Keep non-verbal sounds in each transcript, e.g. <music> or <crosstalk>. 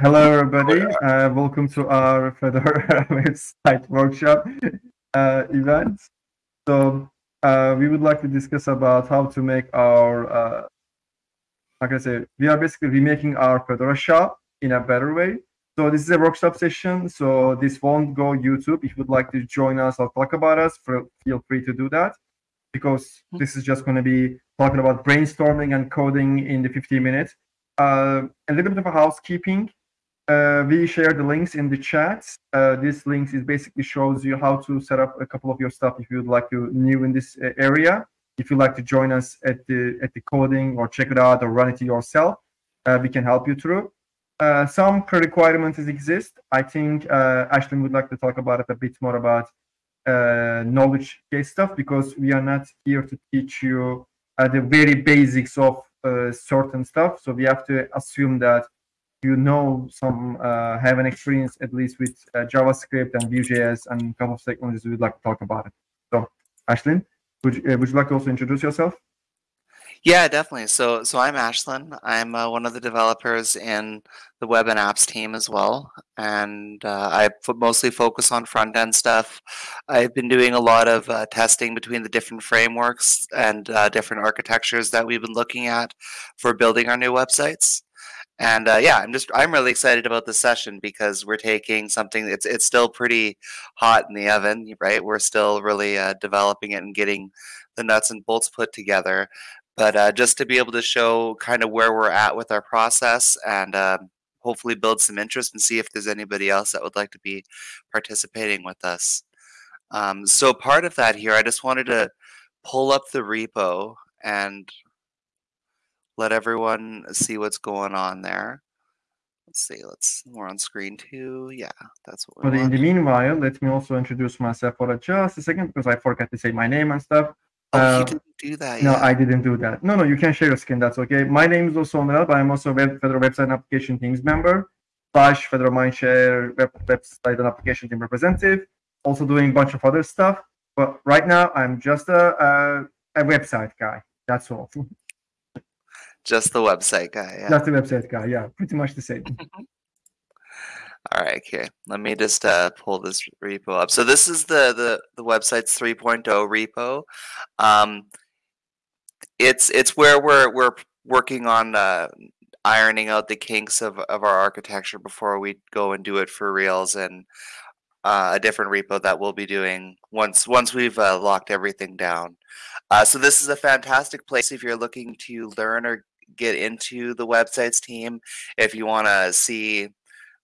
Hello, everybody. Uh, welcome to our Fedora <laughs> website workshop uh, event. So uh, we would like to discuss about how to make our, uh, like I say, we are basically remaking our Fedora shop in a better way. So this is a workshop session. So this won't go YouTube. If you would like to join us or talk about us, feel free to do that because hmm. this is just going to be talking about brainstorming and coding in the 15 minutes. Uh, a little bit of a housekeeping. Uh, we share the links in the chat. Uh, this links is basically shows you how to set up a couple of your stuff if you would like to new in this uh, area. If you'd like to join us at the at the coding or check it out or run it yourself, uh, we can help you through. Uh, some requirements exist. I think uh, Ashlyn would like to talk about it a bit more about knowledge case stuff because we are not here to teach you the very basics of certain stuff. So we have to assume that you know some uh, have an experience at least with uh, JavaScript and Vue.js and a couple of technologies we'd like to talk about it. So, Ashlyn, would you, uh, would you like to also introduce yourself? Yeah, definitely. So, so I'm Ashlyn. I'm uh, one of the developers in the web and apps team as well, and uh, I mostly focus on front end stuff. I've been doing a lot of uh, testing between the different frameworks and different architectures that we've been looking at for building our new websites. And uh, yeah, I'm just I'm really excited about the session because we're taking something it's it's still pretty hot in the oven, right? We're still really uh, developing it and getting the nuts and bolts put together. But uh, just to be able to show kind of where we're at with our process and um, hopefully build some interest and see if there's anybody else that would like to be participating with us. Um, so part of that here, I just wanted to pull up the repo and let everyone see what's going on there. Let's see, let's, we're on screen two. Yeah, that's what But want. in the meanwhile, let me also introduce myself for just a second because I forgot to say my name and stuff. Oh, uh, you didn't do that No, I didn't do that. No, no, you can share your screen. That's okay. My name is also Onel, but I'm also a web, Fedora Website and Application Teams member, slash Fedora Mindshare web, Website and Application Team representative, also doing a bunch of other stuff. But right now, I'm just a, a, a website guy. That's all. <laughs> Just the website guy. Yeah. Just the website guy. Yeah, pretty much the same. All right, okay. Let me just uh, pull this repo up. So this is the the the website's 3.0 repo. Um, it's it's where we're we're working on uh, ironing out the kinks of of our architecture before we go and do it for reals and uh, a different repo that we'll be doing once once we've uh, locked everything down. Uh, so this is a fantastic place if you're looking to learn or get into the websites team if you want to see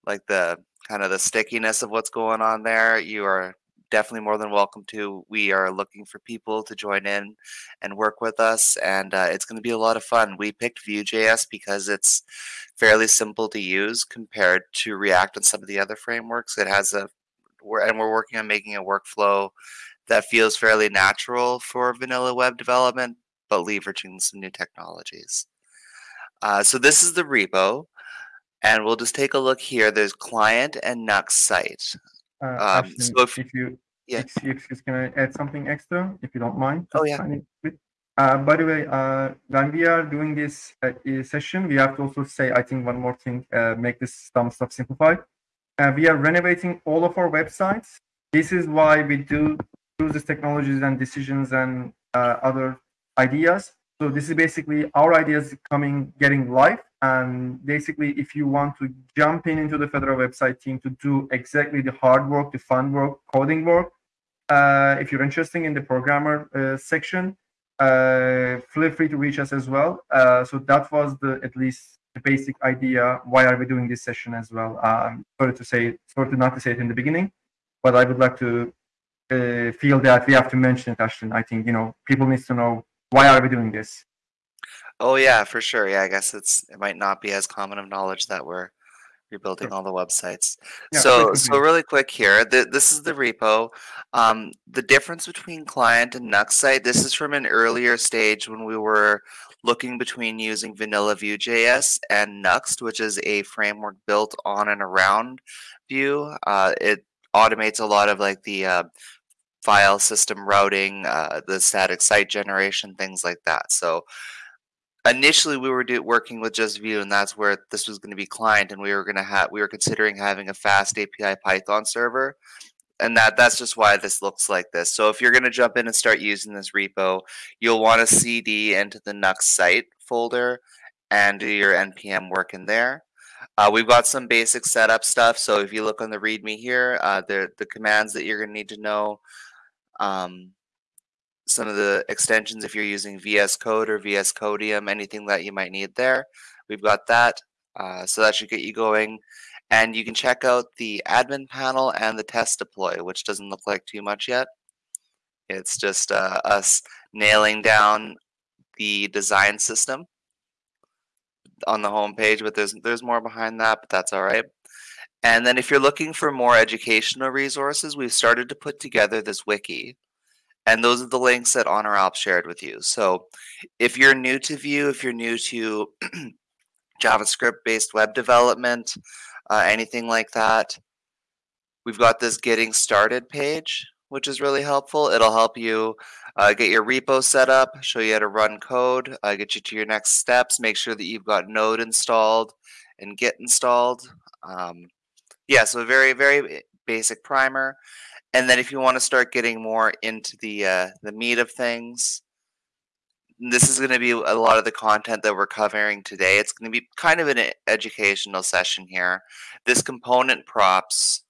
like the kind of the stickiness of what's going on there you are definitely more than welcome to. We are looking for people to join in and work with us and uh, it's going to be a lot of fun. We picked vue.js because it's fairly simple to use compared to react and some of the other frameworks. It has a and we're working on making a workflow that feels fairly natural for vanilla web development but leveraging some new technologies uh, so this is the repo, and we'll just take a look here. There's client and Nuxt site. Uh, um, so if, if you yeah. excuse, can I add something extra if you don't mind? Oh yeah. Uh, by the way, uh, when we are doing this uh, session, we have to also say, I think, one more thing, uh, make this some stuff simplified. Uh, we are renovating all of our websites. This is why we do use these technologies and decisions and uh, other ideas so this is basically our ideas coming, getting live. And basically, if you want to jump in into the Fedora website team to do exactly the hard work, the fun work, coding work, uh, if you're interested in the programmer uh, section, uh, feel free to reach us as well. Uh, so that was the at least the basic idea. Why are we doing this session as well? Um, sorry to say, sorry to not to say it in the beginning, but I would like to uh, feel that we have to mention it, Ashton. I think you know people need to know why are we doing this? Oh yeah, for sure. Yeah, I guess it's it might not be as common of knowledge that we're rebuilding all the websites. Yeah, so so really quick here, the, this is the repo. Um, the difference between client and Nuxt site, this is from an earlier stage when we were looking between using vanilla Vue.js and Nuxt, which is a framework built on and around Vue. Uh, it automates a lot of like the uh, file system routing, uh, the static site generation, things like that. So initially we were do, working with just Vue, and that's where this was going to be client, and we were going to have we were considering having a FastAPI Python server, and that that's just why this looks like this. So if you're going to jump in and start using this repo, you'll want to cd into the Nuxt site folder and do your npm work in there. Uh, we've got some basic setup stuff. So if you look on the README here, uh, the the commands that you're going to need to know. Um, some of the extensions if you're using VS Code or VS Codium, anything that you might need there. We've got that. Uh, so that should get you going. And you can check out the admin panel and the test deploy, which doesn't look like too much yet. It's just uh, us nailing down the design system on the home page, but there's there's more behind that, but that's all right. And then if you're looking for more educational resources, we've started to put together this wiki. And those are the links that Onuralp shared with you. So if you're new to Vue, if you're new to <clears throat> JavaScript based web development, uh, anything like that, we've got this getting started page, which is really helpful. It'll help you uh, get your repo set up, show you how to run code, uh, get you to your next steps, make sure that you've got Node installed and Git installed. Um, yeah, so a very, very basic primer. And then if you want to start getting more into the uh, the meat of things, this is going to be a lot of the content that we're covering today. It's going to be kind of an educational session here. This component props,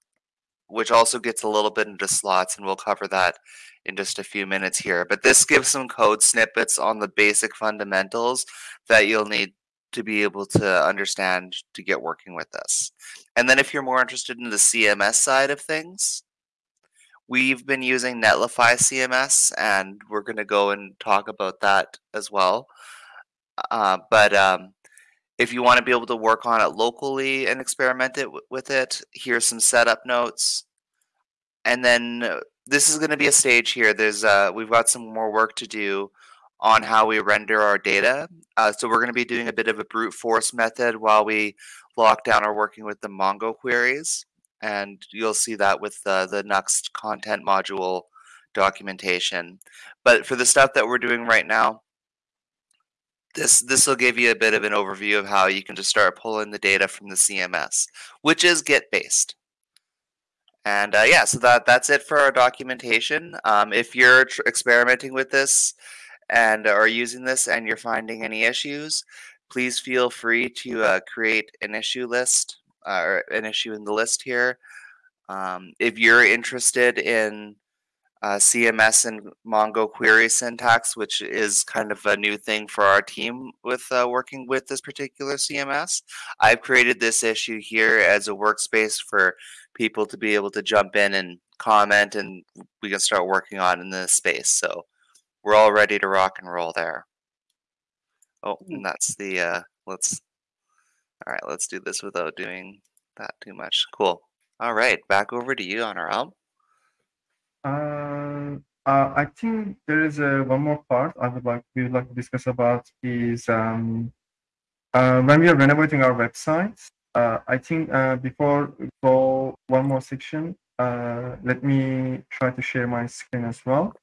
which also gets a little bit into slots, and we'll cover that in just a few minutes here. But this gives some code snippets on the basic fundamentals that you'll need to be able to understand to get working with this. And then if you're more interested in the CMS side of things, We've been using Netlify CMS, and we're going to go and talk about that as well. Uh, but um, if you want to be able to work on it locally and experiment it with it, here's some setup notes. And then uh, this is going to be a stage here. There's uh, we've got some more work to do on how we render our data. Uh, so we're going to be doing a bit of a brute force method while we lock down our working with the Mongo queries and you'll see that with the, the Nuxt content module documentation. But for the stuff that we're doing right now, this this will give you a bit of an overview of how you can just start pulling the data from the CMS, which is Git based. And uh, yeah, so that that's it for our documentation. Um, if you're experimenting with this and are using this and you're finding any issues, please feel free to uh, create an issue list uh, or an issue in the list here. Um, if you're interested in uh, CMS and Mongo query syntax, which is kind of a new thing for our team with uh, working with this particular CMS. I've created this issue here as a workspace for people to be able to jump in and comment, and we can start working on in this space. So we're all ready to rock and roll there. Oh, and that's the uh, let's all right, let's do this without doing that too much. Cool. All right, back over to you Onuralp. Uh, uh, I think there is a, one more part I would like we would like to discuss about is um, uh, when we are renovating our websites. Uh, I think uh, before we go one more section, uh, let me try to share my screen as well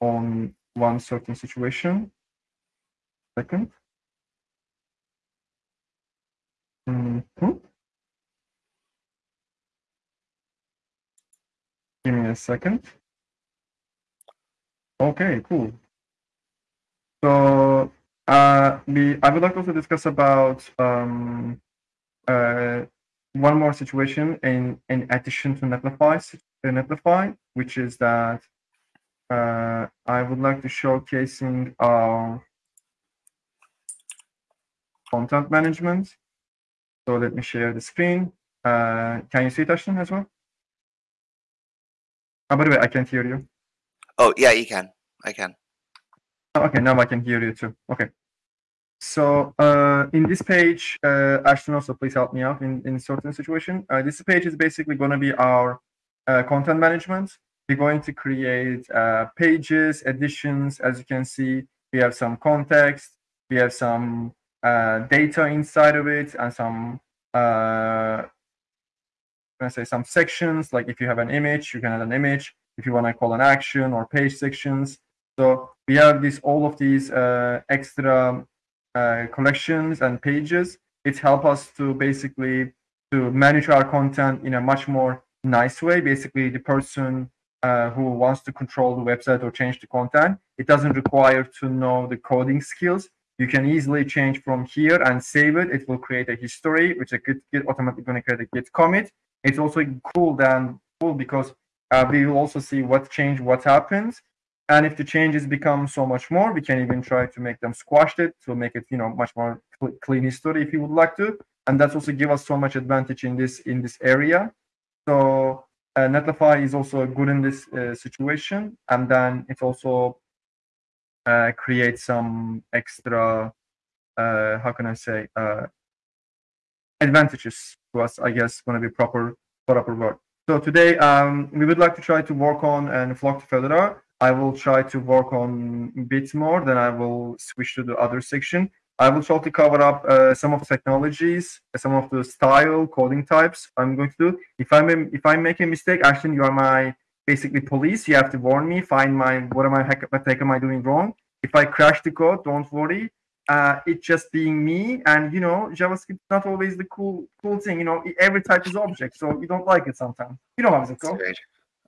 on one certain situation. Second. Mm -hmm. Give me a second. Okay, cool. So uh, we, I would like to also discuss about um, uh, one more situation in, in addition to Netlify, Netlify, which is that uh, I would like to showcasing our content management. So let me share the screen. Uh, can you see it, Ashton, as well? Oh, by the way, I can't hear you. Oh, yeah, you can. I can. Oh, okay, now I can hear you too. Okay. So uh, in this page, uh, Ashton also please help me out in, in certain situation. Uh, this page is basically going to be our uh, content management. We're going to create uh, pages, editions. As you can see, we have some context, we have some uh, data inside of it and some uh, I say some sections like if you have an image you can add an image if you want to call an action or page sections so we have this all of these uh, extra uh, collections and pages. It helps us to basically to manage our content in a much more nice way. Basically, the person uh, who wants to control the website or change the content, it doesn't require to know the coding skills. You can easily change from here and save it. It will create a history, which is git, git automatically going to create a git commit. It's also cool than cool because uh, we will also see what changed, what happens. And if the changes become so much more, we can even try to make them squashed it to make it, you know, much more cl clean history if you would like to. And that's also give us so much advantage in this in this area. So Netlify is also good in this uh, situation, and then it also uh, creates some extra, uh, how can I say, uh, advantages to us. I guess going to be proper proper word. So today, um, we would like to try to work on and flock to Fedora. I will try to work on bits more, then I will switch to the other section. I will try to cover up uh, some of the technologies, some of the style coding types I'm going to do. If I'm if I make a mistake, actually you are my basically police. You have to warn me, find my what am I what heck am I doing wrong. If I crash the code, don't worry. Uh, it's just being me, and you know JavaScript not always the cool cool thing. You know every type is object, so you don't like it sometimes. You know how it goes.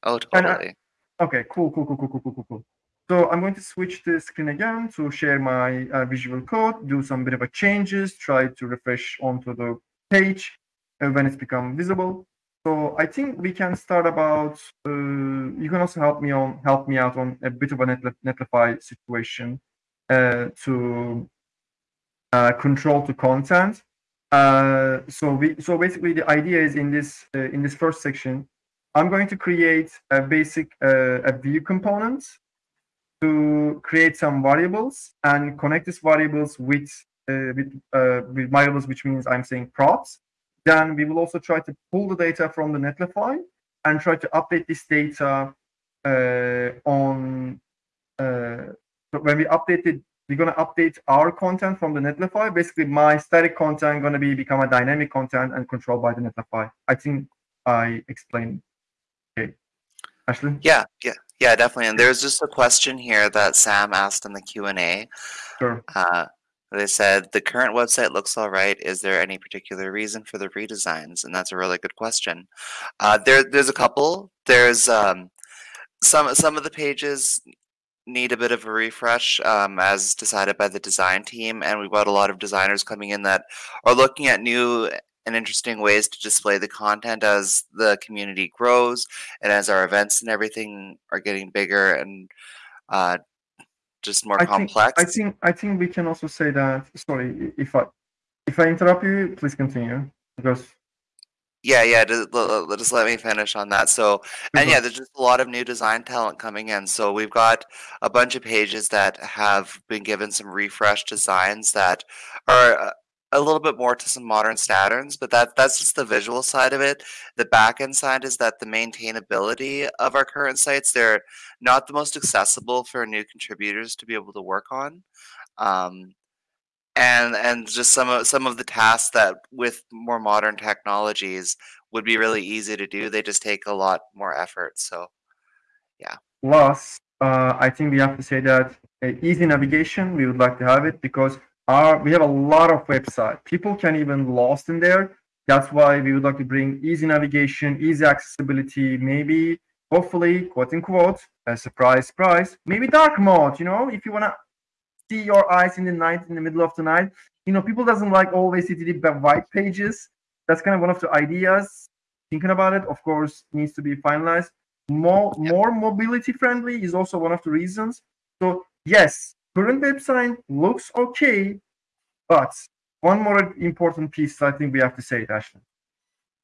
Oh, totally. Okay, cool, cool, cool, cool, cool, cool, cool. So I'm going to switch the screen again to share my uh, visual code, do some bit of a changes, try to refresh onto the page uh, when it's become visible. So I think we can start about, uh, you can also help me on help me out on a bit of a Netlify situation uh, to uh, control the content. So we so basically the idea is in this in this first section I'm going to create a basic a Vue component to create some variables and connect these variables with uh, with, uh, with variables, which means I'm saying props. Then we will also try to pull the data from the Netlify and try to update this data uh, on. Uh, when we update it, we're going to update our content from the Netlify. Basically, my static content going to be become a dynamic content and controlled by the Netlify. I think I explained. Ashley? Yeah, yeah, yeah, definitely. And there's just a question here that Sam asked in the Q&A. Sure. Uh, they said, the current website looks all right. Is there any particular reason for the redesigns? And that's a really good question. Uh, there, there's a couple. There's um, some, some of the pages need a bit of a refresh um, as decided by the design team. And we've got a lot of designers coming in that are looking at new and interesting ways to display the content as the community grows and as our events and everything are getting bigger and uh, just more I complex. Think, I think I think we can also say that. Sorry, if I if I interrupt you, please continue because. Yeah, yeah. Just, just let me finish on that. So, and yeah, there's just a lot of new design talent coming in. So we've got a bunch of pages that have been given some refresh designs that are uh, a little bit more to some modern standards, but that that's just the visual side of it. The back end side is that the maintainability of our current sites they're not the most accessible for new contributors to be able to work on. Um, and and just some of some of the tasks that with more modern technologies would be really easy to do they just take a lot more effort so yeah plus uh, i think we have to say that uh, easy navigation we would like to have it because our, we have a lot of website. People can even lost in there. That's why we would like to bring easy navigation, easy accessibility, maybe, hopefully, quote unquote, a surprise, surprise, maybe dark mode, you know, if you want to see your eyes in the night, in the middle of the night. You know, people doesn't like always see the white pages. That's kind of one of the ideas. Thinking about it, of course, needs to be finalized. More, more mobility friendly is also one of the reasons. So yes, current website looks okay, but one more important piece I think we have to say, Ashley.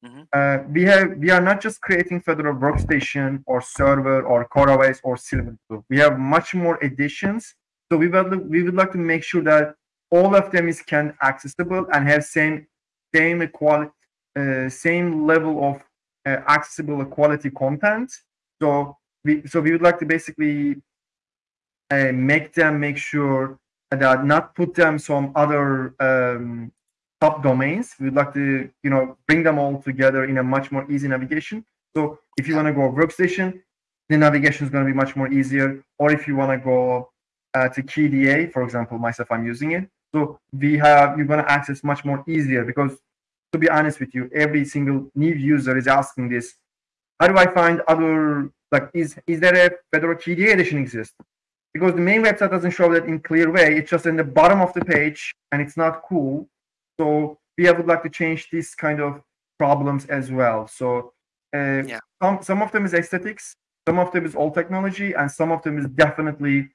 Mm-hmm. Uh, we have we are not just creating Fedora workstation or server or CoreOS or Silverblue. We have much more additions. So we would we would like to make sure that all of them is can accessible and have same same quality uh, same level of uh, accessible quality content. So we so we would like to basically uh, make them make sure that not put them some other um, top domains. We'd like to, you know, bring them all together in a much more easy navigation. So if you want to go workstation, the navigation is going to be much more easier. Or if you want to go uh, to KDE, for example, myself, I'm using it. So we have you're gonna access much more easier because to be honest with you, every single new user is asking this. How do I find other like is is there a Fedora KDE edition exist? because the main website doesn't show that in clear way. It's just in the bottom of the page and it's not cool. So we would like to change these kind of problems as well. So uh, yeah. some, some of them is aesthetics, some of them is old technology, and some of them is definitely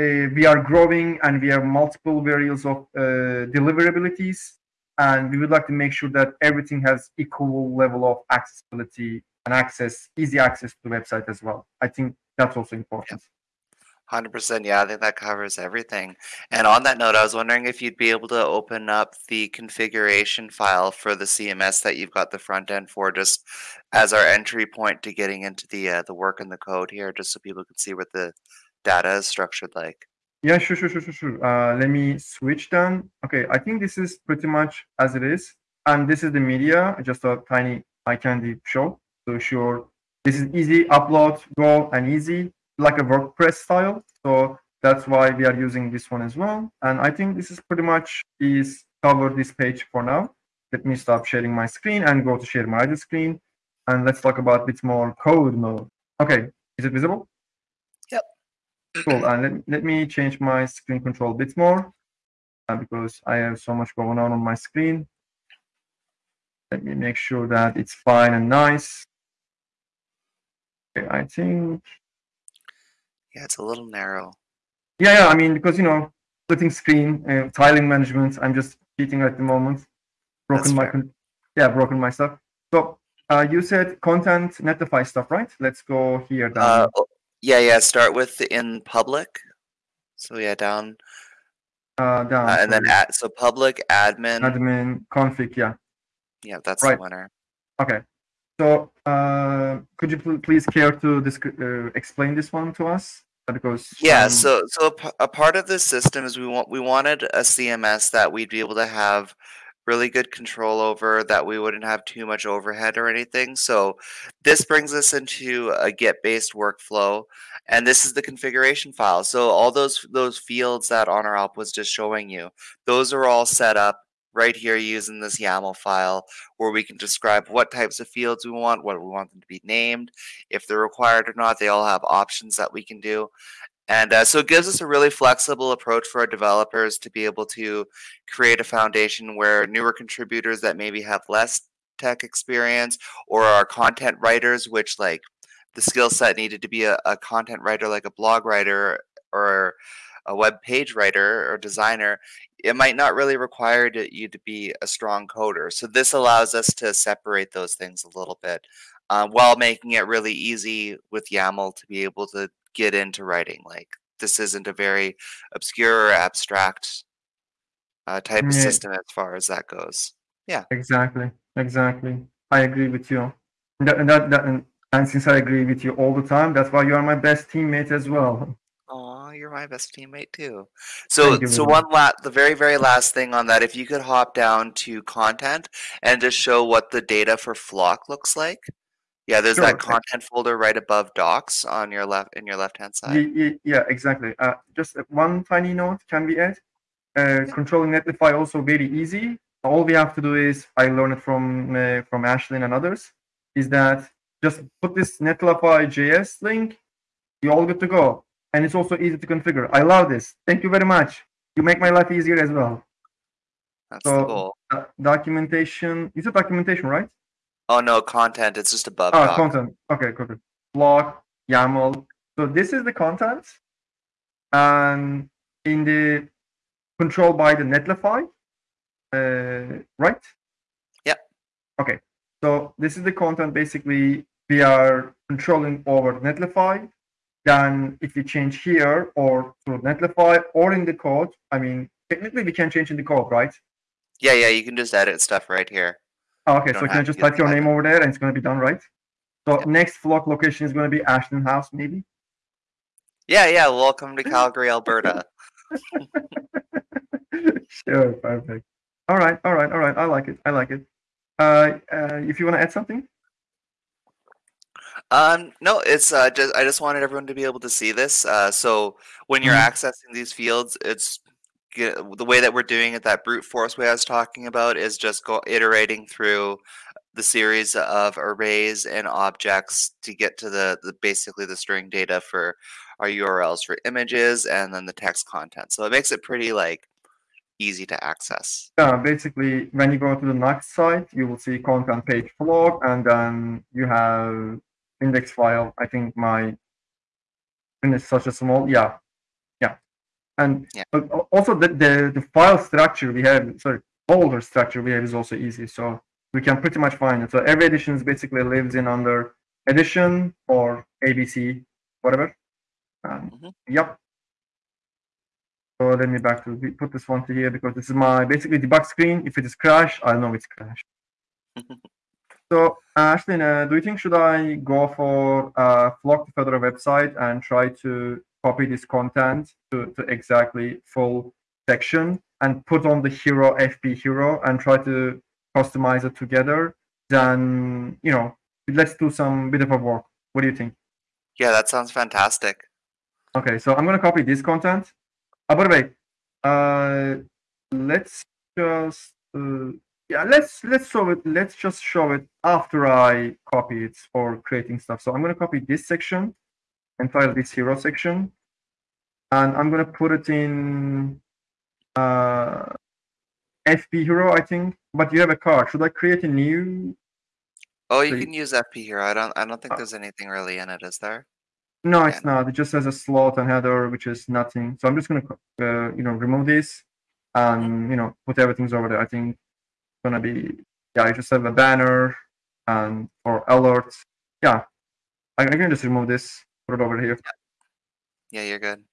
uh, we are growing and we have multiple variables of uh, deliverabilities. And we would like to make sure that everything has equal level of accessibility and access, easy access to the website as well. I think that's also important. Yeah. 100%. Yeah, I think that covers everything. And on that note, I was wondering if you'd be able to open up the configuration file for the CMS that you've got the front end for, just as our entry point to getting into the uh, the work and the code here, just so people can see what the data is structured like. Yeah, sure, sure, sure, sure, sure. Uh, let me switch down. Okay, I think this is pretty much as it is. And this is the media, just a tiny eye candy show. So sure, this is easy, upload, go, and easy like a WordPress style. So that's why we are using this one as well. And I think this is pretty much is cover this page for now. Let me stop sharing my screen and go to share my other screen. And let's talk about a bit more code mode. Okay, is it visible? Yep. Cool. And let, let me change my screen control a bit more uh, because I have so much going on on my screen. Let me make sure that it's fine and nice. Okay, I think, Yeah, it's a little narrow. yeah, yeah, I mean, because, you know, splitting screen, uh, tiling management, I'm just cheating at the moment. Broken That's my, fair. yeah, broken my stuff. So uh, you said content netlify stuff, right? Let's go here down. Uh, yeah, yeah. Start with in public. So yeah, down, uh, down. uh, and then at so public admin. admin config, yeah. Yeah, that's Right. the winner. Okay. So, uh, could you pl- please care to uh, explain this one to us? Because Yeah, um, so so a, part of this system is we want we wanted a CMS that we'd be able to have really good control over that we wouldn't have too much overhead or anything. So this brings us into a Git based workflow and this is the configuration file. So all those those fields that Onuralp was just showing you, those are all set up right here using this YAML file where we can describe what types of fields we want, what we want them to be named, if they're required or not. They all have options that we can do. And uh, so it gives us a really flexible approach for our developers to be able to create a foundation where newer contributors that maybe have less tech experience or are content writers, which like the skill set needed to be a, a content writer, like a blog writer or a web page writer or designer, it might not really require to, you to be a strong coder. So this allows us to separate those things a little bit uh, while making it really easy with YAML to be able to get into writing. Like this isn't a very obscure or abstract uh, type of system as far as that goes. Yeah. Exactly, exactly. I agree with you. That, that, that, and, and since I agree with you all the time, that's why you are my best teammate as well. Oh, you're my best teammate too. So, Thank you so one la- the very, very last thing on that, if you could hop down to content and just show what the data for Flock looks like. Yeah, there's Sure. that content folder right above Docs on your left in your left hand side. Ye- ye- yeah, exactly. Uh, just one tiny note can we add? Uh, controlling Netlify also very easy. All we have to do is I learned it from uh, from Ashlyn and others. Is that just put this Netlify JS link, you're all good to go, and it's also easy to configure. I love this. Thank you very much. You make my life easier as well. That's so- goal. Uh, documentation. Is it documentation, right? Oh no, content. It's just above Ah, Docs. content. Okay, content. Block, YAML. So this is the content, and in the control by the Netlify, uh, right? Yeah. Okay. So this is the content. Basically, we are controlling over Netlify. Then, if we change here or through Netlify or in the code, I mean, technically we can change in the code, right? Yeah, yeah, you can just edit stuff right here. Oh, okay, You so can I just type your name over there and it's going to be done, right? So Yep. next flock location is going to be Ashton House, maybe? Yeah, yeah. Welcome to <laughs> Calgary, Alberta. <laughs> sure, perfect. All right, all right, all right. I like it. I like it. Uh, uh, if you want to add something, Um, no, it's uh, just I just wanted everyone to be able to see this. Uh, so when you're Mhm. accessing these fields, it's get, the way that we're doing it, that brute force way I was talking about, is just go iterating through the series of arrays and objects to get to the, the basically the string data for our URLs for images and then the text content. So it makes it pretty like easy to access. Yeah, basically, when you go to the next site, you will see content page float, and then you have index file. I think my is such a small, yeah, yeah, and Yeah. also the, the the file structure we have, sorry, folder structure we have is also easy, so we can pretty much find it. So every edition is basically lives in under edition or ABC, whatever. Um, Mhm. Yep. So let me back to put this one to here because this is my basically debug screen. If it is crash, I know it's crashed. <laughs> So Ashlyn, uh, do you think should I go for uh, Flock to Fedora website and try to copy this content to, to exactly full section and put on the hero FP hero and try to customize it together? Then you know, let's do some bit of a work. What do you think? Yeah, that sounds fantastic. Okay, so I'm gonna copy this content. By the way, uh, let's just uh, yeah, let's let's show it. Let's just show it after I copy it for creating stuff. So I'm gonna copy this section, entitle this hero section, and I'm gonna put it in uh, FP hero, I think. But you have a card. Should I create a new? Oh, you So you- can use FP hero. I don't. I don't think Uh, there's anything really in it, is there? No, Yeah. it's not. It just has a slot and header, which is nothing. So I'm just gonna, uh, you know, remove this and you know put everything's over there. I think it's gonna be yeah. I just have a banner and or alerts. Yeah, I, I can just remove this, put it over here. Yeah, you're good.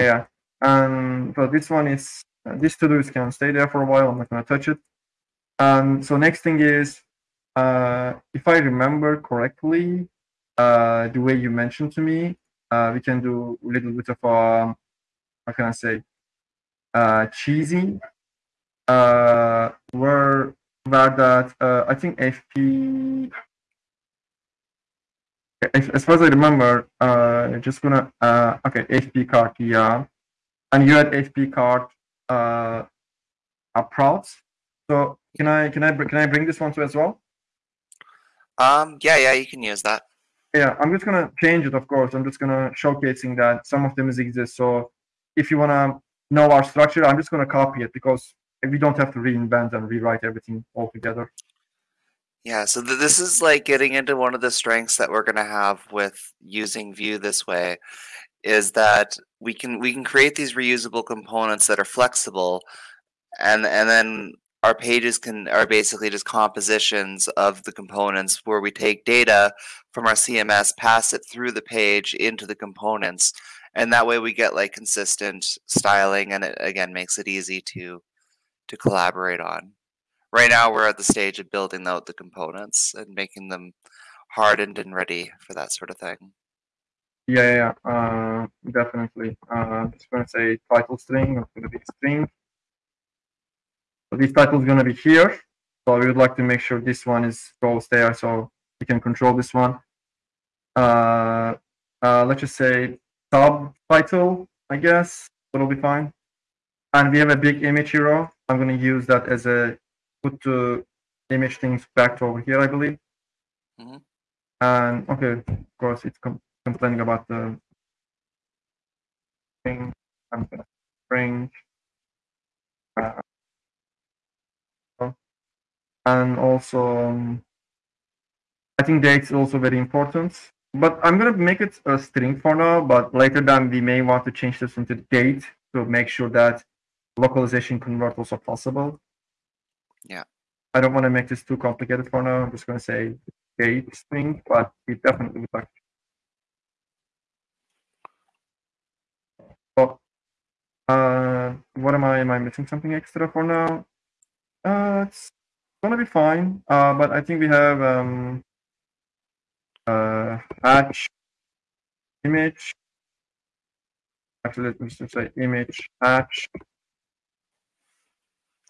Yeah, and so this one is uh, these to dos can stay there for a while. I'm not gonna touch it. And so next thing is, uh, if I remember correctly, uh, the way you mentioned to me, uh, we can do a little bit of um, how can I say, uh, cheesy, uh, where where that uh, I think FP. As as far as I remember, uh, just gonna uh, okay, FP card, yeah, and you had FP card uh, approach. So can I can I can I bring this one to as well? Um. Yeah. Yeah. You can use that. Yeah, I'm just gonna change it. Of course, I'm just gonna showcasing that some of them is exist. So if you wanna know our structure, I'm just gonna copy it because we don't have to reinvent and rewrite everything all together. Yeah, so th- this is like getting into one of the strengths that we're going to have with using Vue this way is that we can we can create these reusable components that are flexible and and then our pages can are basically just compositions of the components where we take data from our CMS, pass it through the page into the components, and that way we get like consistent styling and it again makes it easy to to collaborate on right now we're at the stage of building out the components and making them hardened and ready for that sort of thing. Yeah, yeah, uh, definitely. Uh, just gonna say title string. It's gonna be string. So this title is gonna be here. So we would like to make sure this one is goes there, so we can control this one. Uh, uh, let's just say subtitle, I guess. That'll be fine. And we have a big image hero. I'm gonna use that as a put the image things back to over here, I believe. Mhm. And okay, of course, it's com- complaining about the thing. I'm gonna bring. Uh, and also, um, I think date is also very important. But I'm gonna make it a string for now. But later, then we may want to change this into date to make sure that localization convert also possible. Yeah. I don't want to make this too complicated for now. I'm just gonna say date string, but we definitely would like. So, uh, what am I? Am I missing something extra for now? Uh, gonna be fine. Uh, but I think we have um, uh, hatch image. Actually, let me just say image hatch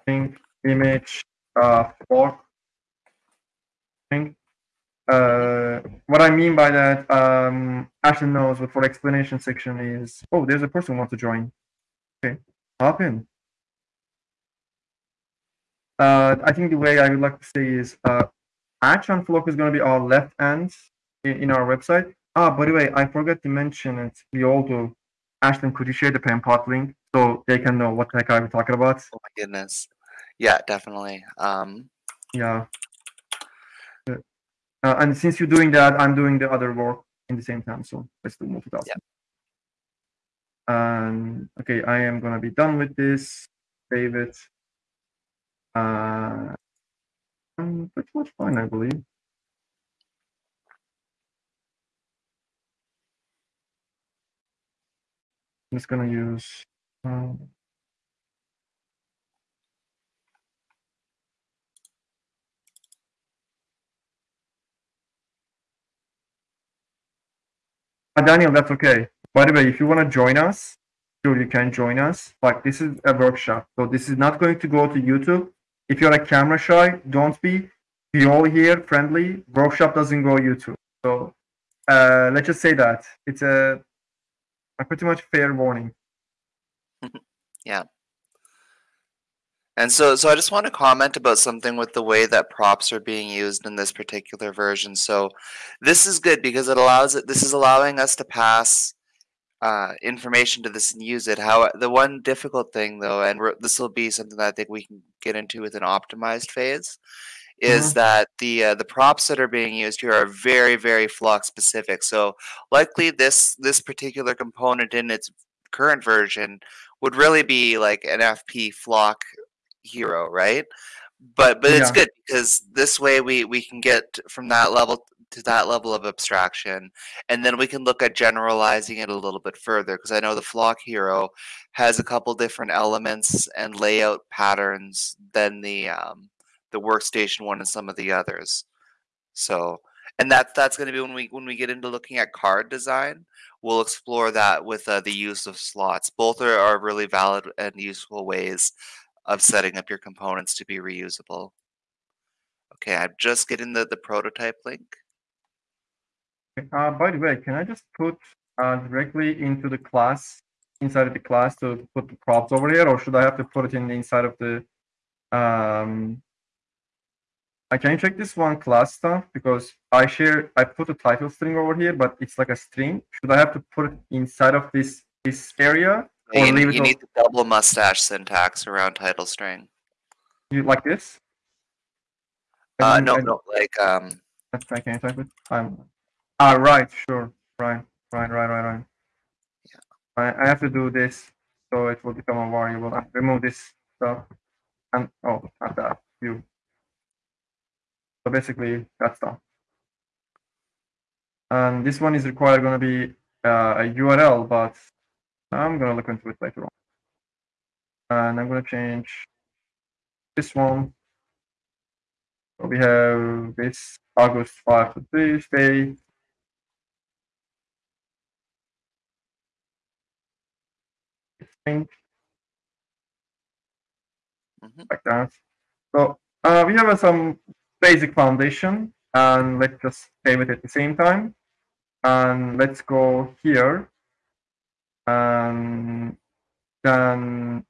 thing image uh fork thing. Uh, what I mean by that, um, Ashley knows what for explanation section is. Oh, there's a person who wants to join. Okay, hop in. Uh, I think the way I would like to say is uh, and Flock is going to be our left ends in, in, our website. Ah, by the way, I forgot to mention it. We all do. Ashlyn, could you share the pen Penpot link so they can know what the heck I'm talking about? Oh my goodness. Yeah, definitely. Um, yeah. Uh, and since you're doing that, I'm doing the other work in the same time. So let's do multitasking. Yeah. And okay, I am gonna be done with this. Save it. Uh, pretty much fine, I believe. I'm just gonna use. Um, uh, Daniel, that's okay. By the way, if you want to join us, sure you can join us. Like this is a workshop, so this is not going to go to YouTube. If you're a camera shy, don't be. Be all here, friendly. Workshop doesn't go YouTube. So uh, let's just say that it's a, a pretty much fair warning. <laughs> yeah. And so, so I just want to comment about something with the way that props are being used in this particular version. So, this is good because it allows it. This is allowing us to pass uh, information to this and use it. How the one difficult thing though, and this will be something that I think we can get into with an optimized phase, is mm-hmm. that the uh, the props that are being used here are very very flock specific. So likely this this particular component in its current version would really be like an FP flock hero, right? But but it's good because this way we we can get from that level to that level of abstraction and then we can look at generalizing it a little bit further because I know the flock hero has a couple different elements and layout patterns than the um, the workstation one and some of the others. So and that that's going to be when we when we get into looking at card design we'll explore that with uh, the use of slots. Both are, are really valid and useful ways of setting up your components to be reusable. Okay i'm just getting the the prototype link uh, by the way, can I just put uh, directly into the class, inside of the class to put the props over here, or should I have to put it in the inside of the, um, I can check this one class stuff because I share, I put a title string over here, but it's like a string. Should I have to put it inside of this, this area? Or you, leave you need the double mustache syntax around title string. You like this? Uh, no, no, like, um, that's I can type it. I'm Ah, right, sure. Right, right, right, right, right. Yeah. I, I have to do this so it will become a variable. I remove this stuff and oh, not that view. So basically, that's done. And this one is required going to be uh, a URL, but I'm going to look into it later on. And I'm going to change this one. So we have this August 5 to Tuesday, thing. Mm-hmm. Like that. So uh, we have uh, some basic foundation and let's just save it at the same time. And let's go here. And then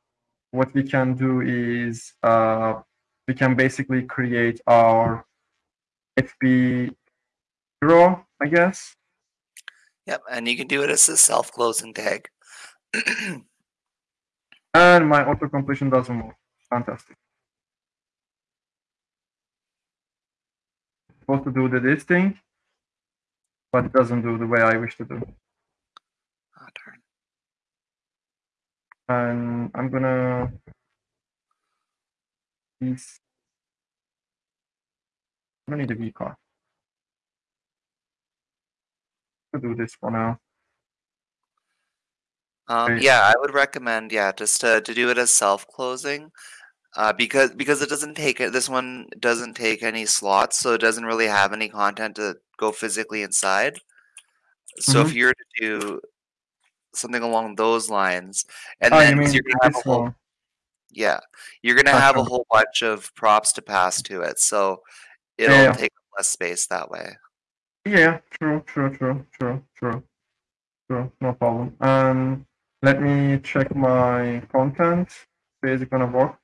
what we can do is uh, we can basically create our FP hero, I guess. Yep, and you can do it as a self-closing tag. <clears throat> And my auto completion doesn't work. Fantastic. supposed to do the this thing, but it doesn't do the way I wish to do. Ah, oh, turn. And I'm gonna use I don't need a V car. To do this for now. Um, yeah, I would recommend, yeah, just to, to do it as self-closing, uh, because because it doesn't take it. This one doesn't take any slots, so it doesn't really have any content to go physically inside. So if Mhm. you're to do something along those lines, and Oh, then mean you're gonna have a whole, yeah, you're gonna have a whole bunch of props to pass to it, so it'll yeah. take less space that way. Yeah, true, true, true, true, true, true. No problem. Um, let me check my content. Is it gonna work?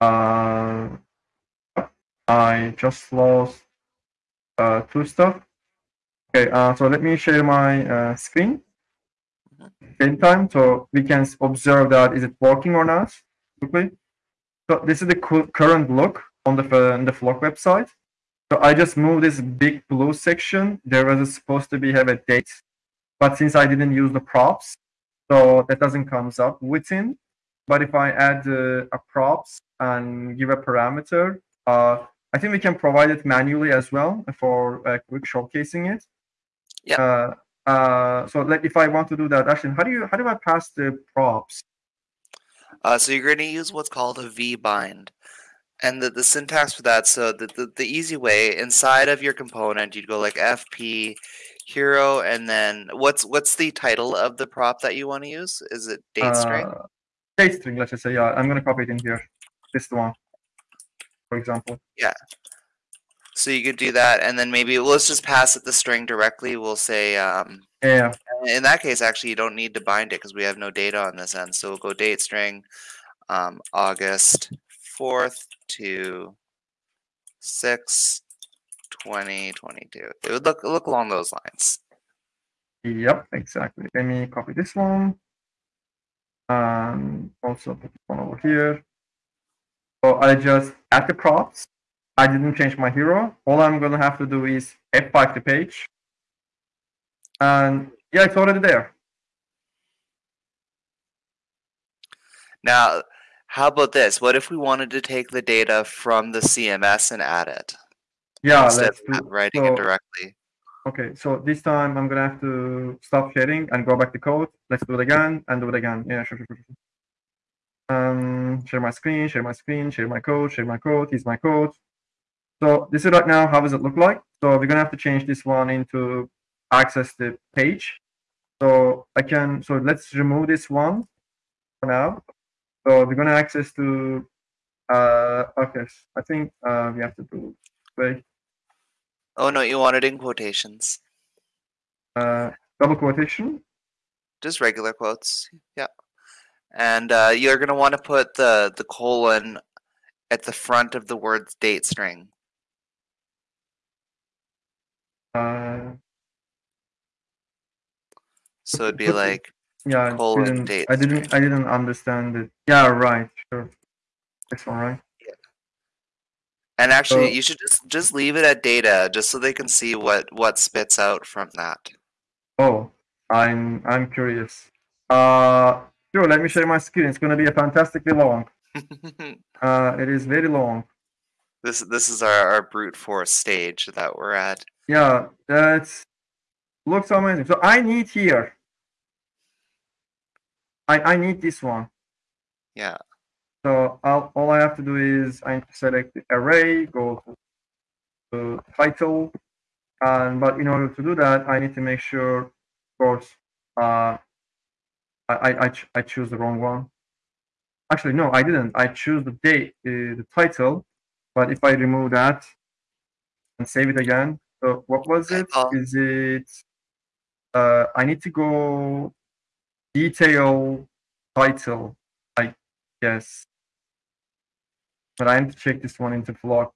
Uh, I just lost uh, two stuff. Okay, uh, so let me share my uh, screen same time so we can observe that is it working or not quickly. So this is the current look on the on the Flock website. So I just moved this big blue section. There was supposed to be have a date, but since I didn't use the props, so that doesn't comes up within. But if I add uh, a props and give a parameter, uh, I think we can provide it manually as well for uh, quick showcasing it. Yeah. Uh, uh, so like if I want to do that, actually, how do you how do I pass the props? Uh, so you're going to use what's called a v-bind. And the, the syntax for that, so the, the, the easy way, inside of your component, you'd go like fp hero, and then what's what's the title of the prop that you want to use? Is it date string? Uh, date string, let's just say, yeah. I'm going to copy it in here. This one, for example. Yeah. So you could do that, and then maybe let's just pass it the string directly. We'll say, um, yeah. In that case, actually, you don't need to bind it because we have no data on this end. So we'll go date string, um, August fourth to six, 2022. It would look look along those lines. Yep, exactly. Let me copy this one. And also put this one over here. So I just add the props I didn't change my hero. All I'm gonna have to do is F5 the page. And yeah, it's already there. Now, how about this? What if we wanted to take the data from the CMS and add it? Yeah, instead let's of do, writing so, it directly. Okay, so this time I'm gonna have to stop sharing and go back to code. Let's do it again and do it again. Yeah, sure, sure, sure. Um, share my screen, share my screen, share my code, share my code. Here's my code. So this is right now, how does it look like? So we're gonna have to change this one into access the page. So I can, so let's remove this one for now. So we're gonna access to, uh, okay, I think uh, we have to do, wait. Oh no, you want it in quotations. Uh, double quotation? Just regular quotes, yeah. And uh, you're gonna want to put the, the colon at the front of the word's date string. Uh, so it'd be like yeah, colon date I didn't string. I didn't understand it. Yeah, right, sure. This one, right? And actually, So- you should just just leave it at data, just so they can see what what spits out from that. Oh, I'm I'm curious. Uh, sure. Let me share my screen. It's gonna be a fantastically long. <laughs> Uh, it is very long. this this is our, our brute force stage that we're at. Yeah, that's looks amazing. So I need here. I I need this one. Yeah. So I'll, all I have to do is I need to select the array, go to, to title, and but in order to do that, I need to make sure, of course, uh, I I I, ch- I choose the wrong one. Actually, no, I didn't. I choose the date, uh, the title, but if I remove that and save it again, so what was it? Is it? Uh, I need to go detail title, I guess. But I need to check this one into Flock.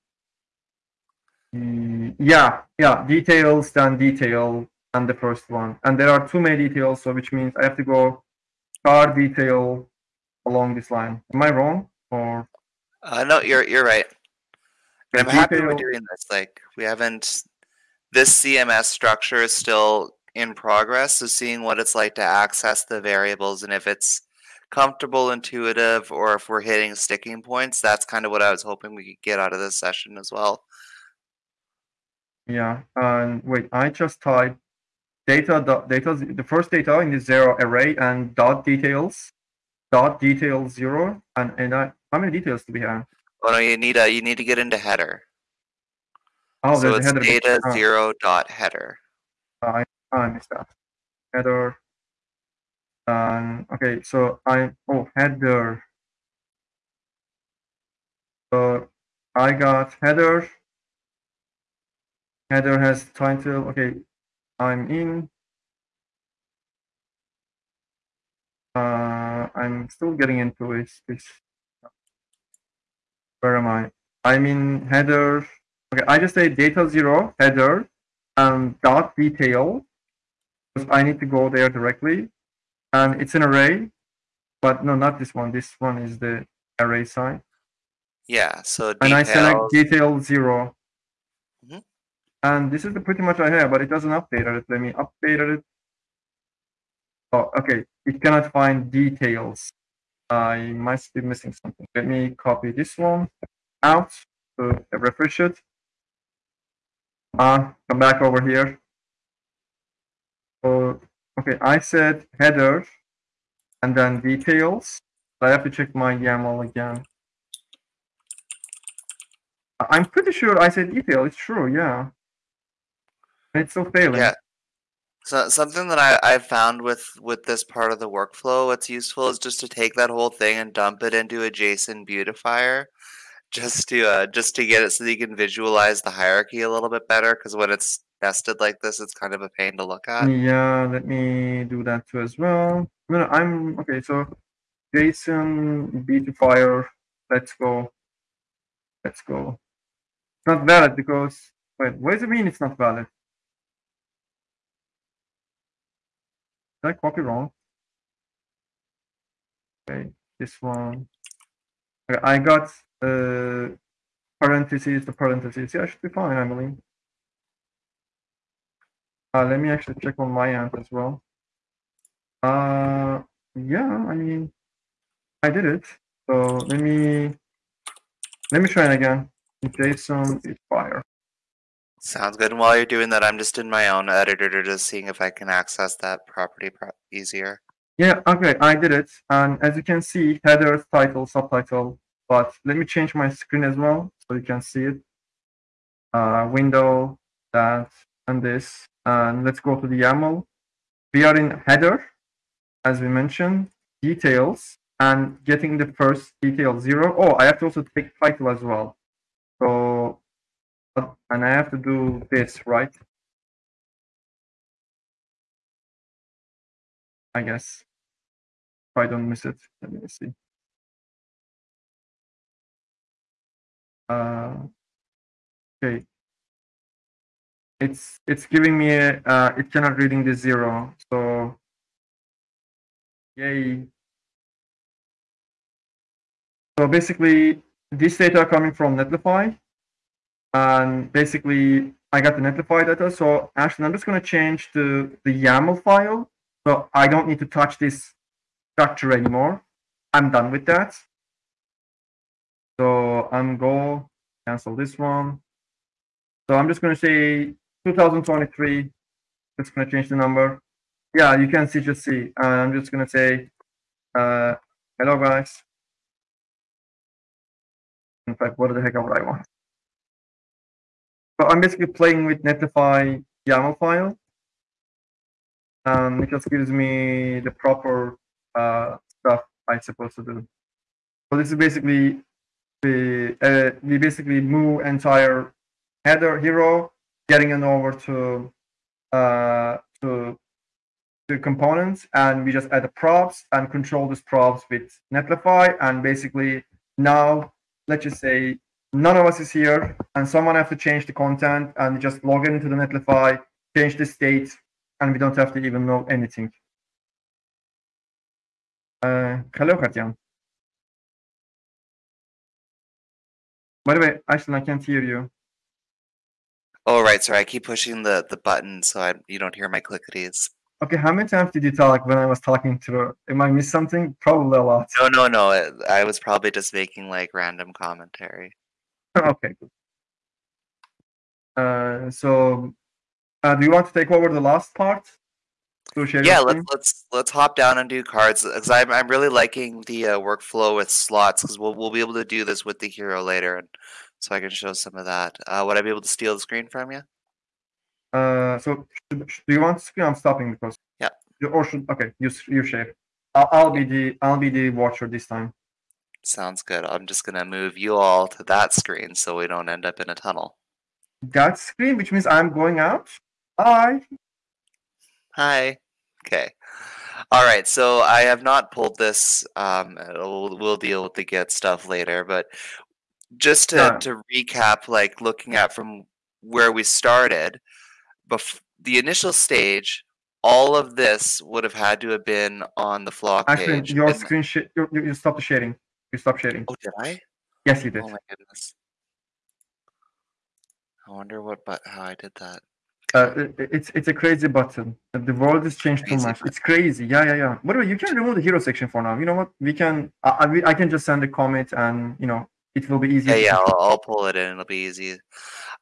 Mm, yeah, yeah, details then detail and the first one. And there are too many details, so which means I have to go car detail along this line. Am I wrong? Or Uh, no, you're you're right. I'm happy we're doing this. Like we haven't. This CMS structure is still in progress, so seeing what it's like to access the variables and if it's comfortable, intuitive, or if we're hitting sticking points, that's kind of what I was hoping we could get out of this session as well. Yeah, and wait, I just typed data dot data the first data in the zero array and dot details dot details zero and and I, how many details do we have? Oh no, you need a you need to get into header. Oh, so there's it's header. data ah. zero dot header. I I missed that header. Um, okay, so I oh header. So I got header. Header has title. Okay, I'm in. Uh, I'm still getting into. This where am I? I'm in header. Okay, I just say data zero header and dot detail because I need to go there directly, and it's an array, but no, not this one. This one is the array side. Yeah. So and I select details. detail 0 Mhm. And this is the pretty much I have, but it doesn't update it. Let me update it. Oh, okay. It cannot find details. I must be missing something. Let me copy this one out to refresh it. Uh, come back over here. So, okay, I said header and then details. I have to check my YAML again. I- I'm pretty sure I said detail. It's true, yeah. It's still failing. Yeah. So something that I I've found with with this part of the workflow, what's useful is just to take that whole thing and dump it into a JSON beautifier, just to uh, just to get it so you can visualize the hierarchy a little bit better. Because when it's nested like this, it's kind of a pain to look at. Yeah, let me do that too as well. No, I'm okay. So JSON beautifier. Let's go. Let's go. It's not valid because wait. What does it mean? It's not valid. Did I copy wrong? Okay, this one. Okay, I got uh parentheses. The parentheses. Yeah, I should be fine. I believe. Uh, let me actually check on my end as well. Uh, yeah, I mean, I did it. So let me let me try it again. JSON is fire. Sounds good. And while you're doing that, I'm just in my own editor just seeing if I can access that property pro- easier. Yeah, okay, I did it. And as you can see, headers, title, subtitle. But let me change my screen as well so you can see it. Uh, window, that, and this. And let's go to the YAML. We are in header, as we mentioned, details, and getting the first detail zero. Oh, I have to also take title as well. So, uh, and I have to do this, right? I guess. If I don't miss it, let me see. Uh, okay. It's it's giving me a, uh, it cannot reading the zero. So, yay. So basically, this data coming from Netlify, and basically I got the Netlify data. So actually, I'm just going to change the the YAML file, so I don't need to touch this structure anymore. I'm done with that. So I'm go cancel this one. So I'm just going to say 2023. Just to change the number. Yeah, you can see, just see. Uh, I'm just going to say, uh, hello guys. In fact, what the heck would I want? So I'm basically playing with Netlify YAML file. And it just gives me the proper uh, stuff I'm supposed to do. So this is basically the uh, we basically move entire header hero, getting it over to uh, to the components, and we just add the props and control these props with Netlify, and basically now let's just say none of us is here, and someone have to change the content, and just log into the Netlify, change the state, and we don't have to even know anything. Uh, hello, Katyan. By the way, Ashton, I can't hear you. Oh right, sorry. I keep pushing the the button so I you don't hear my clickities. Okay, how many times did you talk when I was talking to? Am I miss something? Probably a lot. No, no, no. it- I was probably just making like random commentary. <laughs> okay, good. Uh, so, uh, do you want to take over the last part? To share your Yeah, let's let's let's hop down and do cards because I'm I'm really liking the uh, workflow with slots because we'll we'll be able to do this with the hero later, and so I can show some of that. Uh, would I be able to steal the screen from you? Uh, so do you want to screen? I'm stopping because. Yeah. You, or should okay, you you share. I'll, I'll be the I'll be the watcher this time. Sounds good. I'm just gonna move you all to that screen so we don't end up in a tunnel. That screen, which means I'm going out. Hi. Hi. Okay. All right. So I have not pulled this. Um, we'll, we'll deal with the Git stuff later, but just to, Yeah. to recap, like looking at from where we started, bef- the initial stage, all of this would have had to have been on the flock Actually, page. your and- screen sh- you, you you stop the sharing. You stop sharing. oh, did I? Yes, you did. Oh my goodness. I wonder what, but how I did that. Uh, it- it's it's a crazy button. The world has changed too much. button. It's crazy. Yeah, yeah, yeah. By the way, you can remove the hero section for now. You know what? We can. I, I, I can just send a comment, and you know, it will be easier. Yeah, yeah. I'll, I'll pull it in. It'll be easy. Um,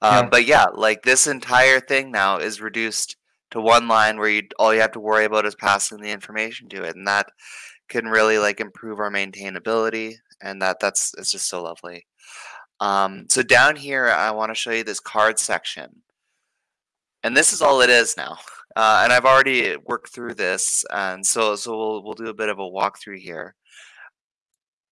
Yeah. But yeah, like this entire thing now is reduced to one line where you all you have to worry about is passing the information to it, and that can really like improve our maintainability, and that that's it's just so lovely. Um, so down here, I want to show you this card section, and this is all it is now. Uh, and I've already worked through this, and so so we'll we'll do a bit of a walkthrough here.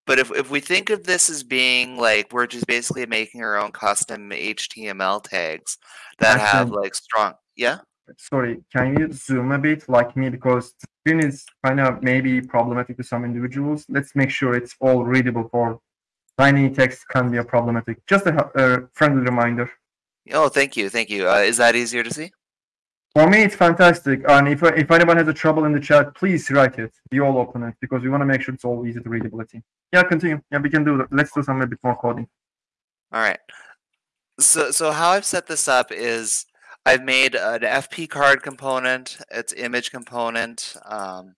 But if, if we think of this as being like we're just basically making our own custom HTML tags that have like strong yeah Sorry, can you zoom a bit like me because the screen is kind of maybe problematic to some individuals. Let's make sure it's all readable for tiny text can be a problematic. Just a, a friendly reminder. oh thank you thank you uh, is that easier to see For me, it's fantastic. And if if anyone has a trouble in the chat, please write it. We all open it because we want to make sure it's all easy to readability. Yeah, continue. Yeah, we can do that. Let's do some a bit more coding. all right so so how I've set this up is I've made an FP card component its image component um,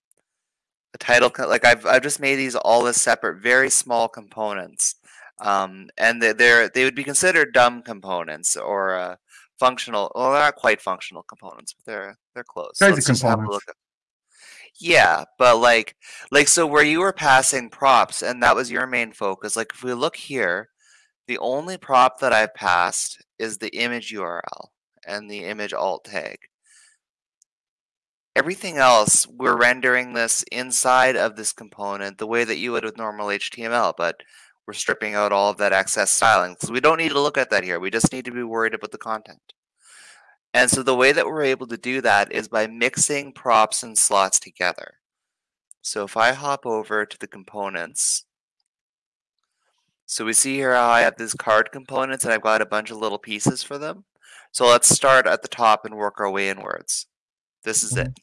a title like I've I've just made these all as separate very small components um, and they- they're they would be considered dumb components or uh, functional well they're not quite functional components but they're they're close Crazy Let's just have a components. yeah but like like so where you were passing props and that was your main focus like if we look here the only prop that I've passed is the image URL and the image alt tag everything else we're rendering this inside of this component the way that you would with normal HTML but we're stripping out all of that excess styling because we don't need to look at that here. We just need to be worried about the content. And so the way that we're able to do that is by mixing props and slots together. So if I hop over to the components so we see here how I have these card components and I've got a bunch of little pieces for them. So let's start at the top and work our way inwards. This is it.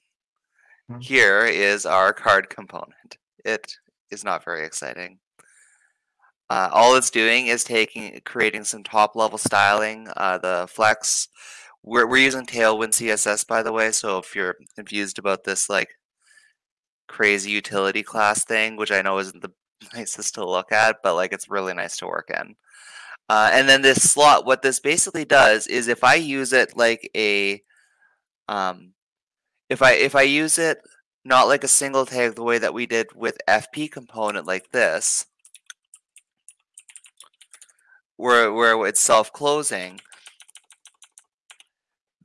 Mhm. here is our card component. It is not very exciting. Uh, all it's doing is taking, creating some top level styling. Uh, the flex, we're, we're using Tailwind CSS by the way, so if you're confused about this like crazy utility class thing, which I know isn't the <laughs> nicest to look at, but like it's really nice to work in. Uh, and then this slot, what this basically does is if I use it like a, um, if I if I use it not like a single tag the way that we did with FP component like this, where where it's self-closing,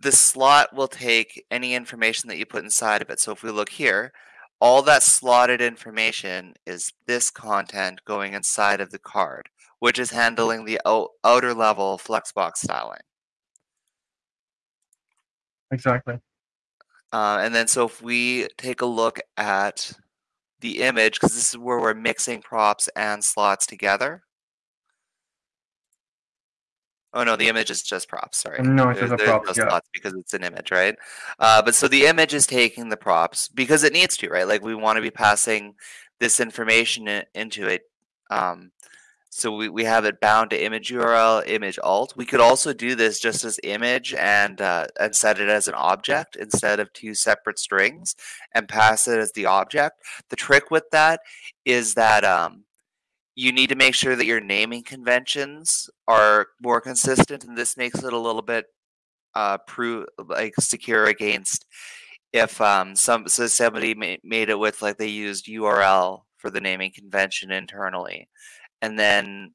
the slot will take any information that you put inside of it. So if we look here, all that slotted information is this content going inside of the card, which is handling the out, outer level flexbox styling. Exactly. Uh, and then so if we take a look at the image, because this is where we're mixing props and slots together. Oh no, the image is just props. Sorry. No, it's There- just props, no yeah. because it's an image, right? Uh, but so the image is taking the props because it needs to, right? Like we want to be passing this information i- into it. Um, so we, we have it bound to image URL, image alt. We could also do this just as image and uh, and set it as an object instead of two separate strings and pass it as the object. The trick with that is that um, you need to make sure that your naming conventions are more consistent, and this makes it a little bit uh, prove like secure against if um, some so somebody ma- made it with like they used URL for the naming convention internally, and then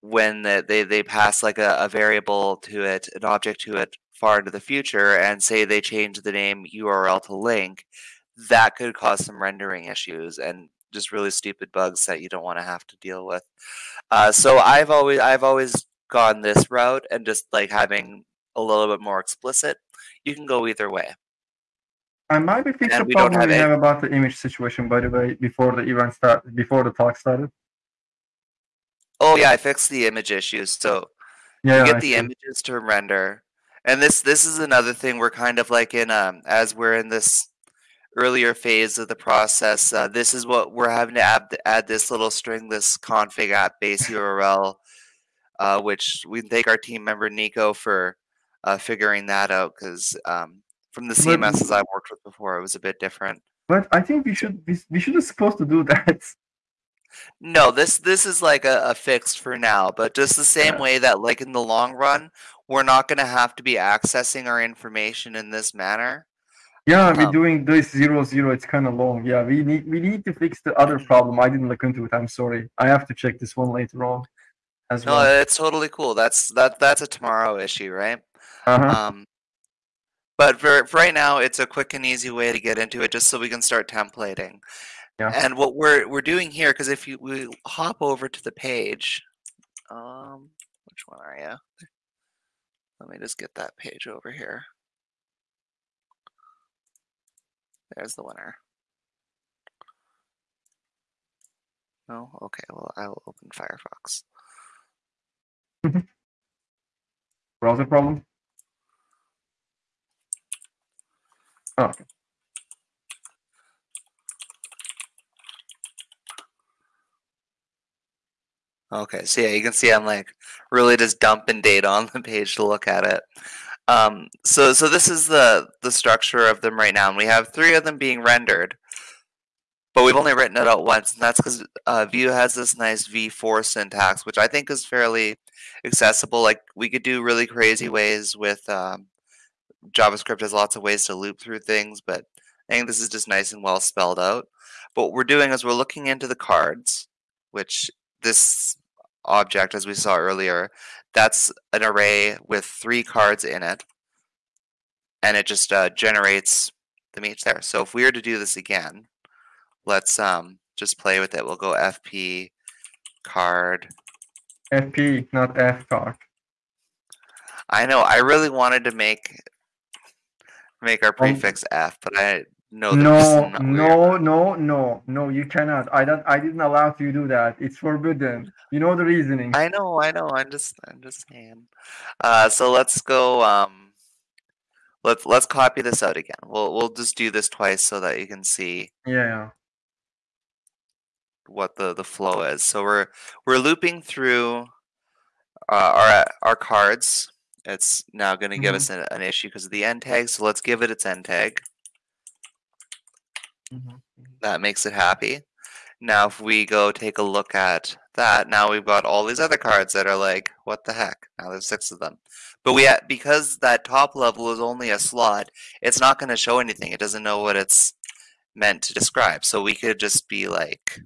when the, they they pass like a, a variable to it, an object to it far into the future, and say they change the name URL to link, that could cause some rendering issues and just really stupid bugs that you don't want to have to deal with. Uh, so I've always I've always gone this route and just like having a little bit more explicit. You can go either way. I might be fixed And the we problem have we have about the image situation, by the way, before the event start, before the talk started. Oh yeah, I fixed the image issues. So Yeah, you I get the see. images to render. And this this is another thing we're kind of like in um as we're in this earlier phase of the process. Uh, this is what we're having to add add this little string, this config app base <laughs> URL, uh, which we thank our team member Nico for uh, figuring that out because um, from the But- CMSs I've worked with before, it was a bit different. But I think we should we, we should supposed to do <laughs> that. No, this this is like a, a fix for now, but just the same Yeah. way that like in the long run, we're not going to have to be accessing our information in this manner. Yeah, we're Um, doing this zero zero. It's kind of long. Yeah, we need we need to fix the other problem. I didn't look into it. I'm sorry. I have to check this one later on, as No, well. it's totally cool. That's that that's a tomorrow issue, right? Uh-huh. Um, but for, for right now, it's a quick and easy way to get into it, just so we can start templating. Yeah. And what we're we're doing here, because if you we hop over to the page, um, which one are you? Let me just get that page over here. There's the winner. No, okay. Well, I will open Firefox. <laughs> Browser problem. Oh, Okay, so yeah, you can see I'm like really just dumping data on the page to look at it. Um, so so this is the the structure of them right now, and we have three of them being rendered, but we've only written it out once, and that's because uh, Vue has this nice v-for syntax, which I think is fairly accessible. Like we could do really crazy ways with um, JavaScript has lots of ways to loop through things, but I think this is just nice and well spelled out. But what we're doing is we're looking into the cards, which this object, as we saw earlier, that's an array with three cards in it, and it just uh, generates them each there. So if we were to do this again, let's um, just play with it. We'll go fp card. FP, not F card. I know I really wanted to make make our Um, prefix f, but I there's No, no, no, no, no. You cannot. I don't. I didn't allow you to do that. It's forbidden. You know the reasoning. I know, I know. I'm just, I'm just saying. Uh, so let's go. Um, let's let's copy this out again. We'll we'll just do this twice so that you can see Yeah. what the the flow is. So we're we're looping through uh, our our cards. It's now going to give Mhm. us an, an issue because of the end tag. So let's give it its end tag. Mhm. That makes it happy. Now, if we go take a look at that, now we've got all these other cards that are like, what the heck? Now there's six of them. But we because that top level is only a slot, it's not going to show anything. It doesn't know what it's meant to describe. So we could just be like,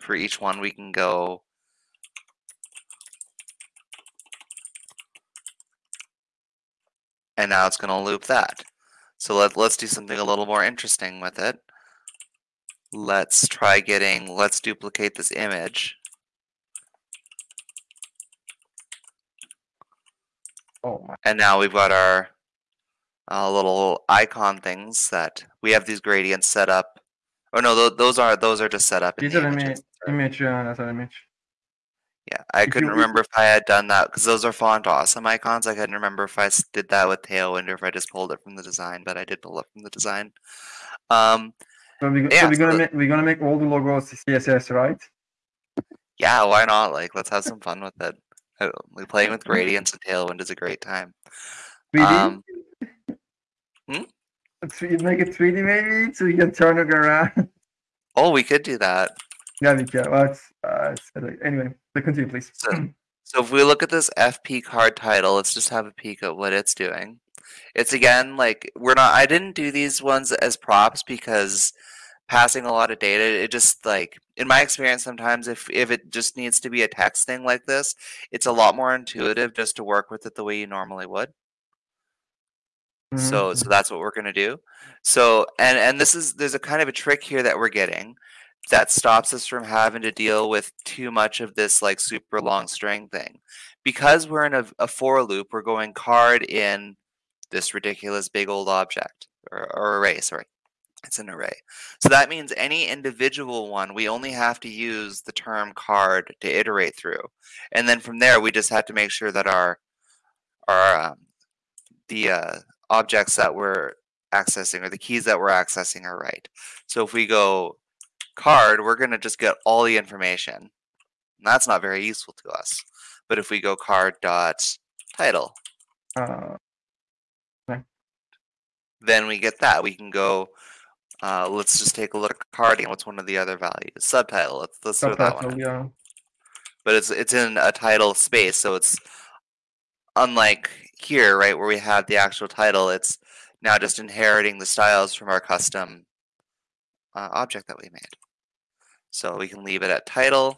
for each one, we can go. And now it's going to loop that. So let, let's do something a little more interesting with it. Let's try getting, let's duplicate this image. Oh my. And now we've got our uh, little icon things that we have these gradients set up. Oh no, tho- those are those are just set up in These the are image. Image. Yeah, that's an image. Yeah, I If couldn't you- remember if I had done that because those are font awesome icons. I couldn't remember if I did that with Tailwind or if I just pulled it from the design, but I did pull it from the design. Um, So we Yeah, so we're gonna the- make we're gonna make all the logos CSS, right? yeah, why not? Like, let's have some fun with it. Like, Playing with gradients and Tailwind is a great time. 3D. Um, hmm? Make it 3D maybe, so you can turn it around. Oh, we could do that. yeah, we can. Well, it's, uh, it's, anyway, so continue, please. So- So if we look at this FP card title, let's just have a peek at what it's doing. It's again like we're not I didn't do these ones as props because passing a lot of data, it just like in my experience sometimes if if it just needs to be a text thing like this, it's a lot more intuitive just to work with it the way you normally would. So so Mhm. that's what we're gonna do. So and and this is there's a kind of a trick here that we're getting that stops us from having to deal with too much of this like super long string thing. Because we're in a, a for loop, we're going card in this ridiculous big old object or, or array, sorry. It's an array. So that means any individual one, we only have to use the term card to iterate through. And then from there, we just have to make sure that our, our um, the uh, objects that we're accessing or the keys that we're accessing are right. So if we go card, we're going to just get all the information. And that's not very useful to us. But if we go card dot title, Uh, then we get that. We can go, uh, let's just take a look at carding. What's one of the other values? Subtitle. Let's, let's throw that one subtitle, in. yeah. But it's it's in a title space, so it's unlike here, right, where we have the actual title. It's now just inheriting the styles from our custom uh, object that we made. So we can leave it at title.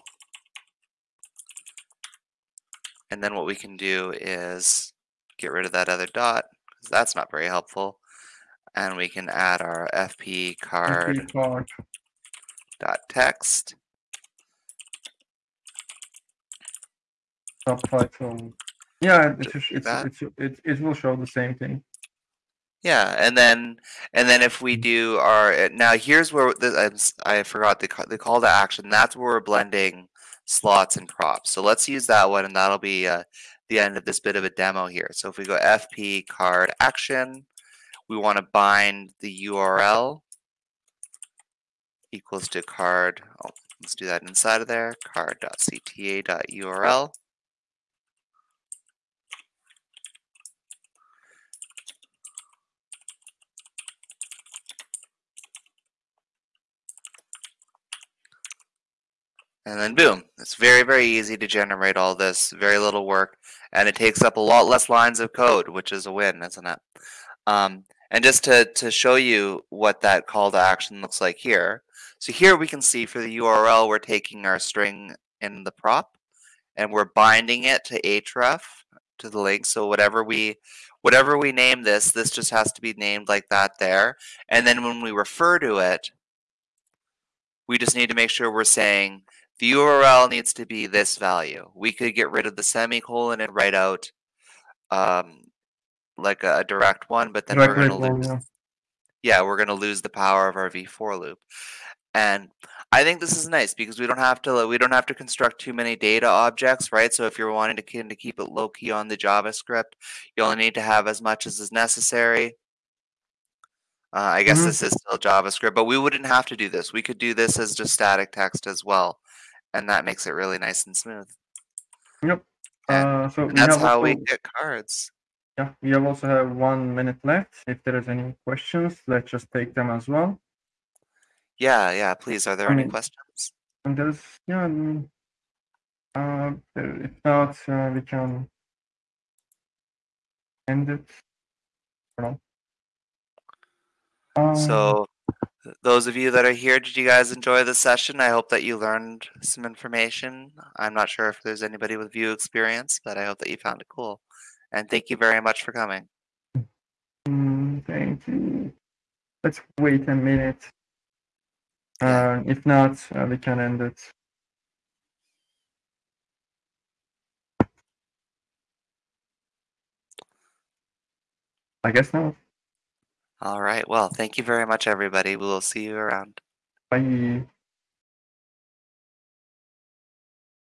And then what we can do is get rid of that other dot, because that's not very helpful. And we can add our fp card MP card. dot text. subtitle. Yeah, it, it's, it's, it's, it, it will show the same thing. Yeah, and then and then if we do our uh, now here's where the, I'm s- I forgot the the call to action. That's where we're blending slots and props. So let's use that one, and that'll be uh, the end of this bit of a demo here. So if we go fp card action, we want to bind the URL equals to card. Oh, let's do that inside of there. Card.cta.url. And then boom, it's very, very easy to generate all this, very little work, and it takes up a lot less lines of code, which is a win, isn't it? Um, and just to, to show you what that call to action looks like here. So here we can see for the URL, we're taking our string in the prop and we're binding it to href to the link. So whatever we whatever we name this, this just has to be named like that there. And then when we refer to it, we just need to make sure we're saying the URL needs to be this value. We could get rid of the semicolon and write out um, like a, a direct one, but then Direct we're going to one, lose. yeah. Yeah, we're going to lose the power of our v-for loop. And I think this is nice because we don't have to we don't have to construct too many data objects, right? So if you're wanting to, keep it low key on the JavaScript, you only need to have as much as is necessary. Uh, I guess Mhm. this is still JavaScript, but we wouldn't have to do this. We could do this as just static text as well, and that makes it really nice and smooth. Yep. Uh, so that's have how we get cards. yeah, we also have one minute left. If there is any questions, let's just take them as well. Yeah, yeah. Please, are there I any mean- questions? And there's yeah, uh, if not, uh, we can end it. I don't know. Um, So, those of you that are here, did you guys enjoy the session? I hope that you learned some information. I'm not sure if there's anybody with Vue experience, but I hope that you found it cool. And thank you very much for coming. mm, thank you. Let's wait a minute. Uh, if not, uh, we can end it. I guess not. All right. Well, thank you very much, everybody. We will see you around. Bye.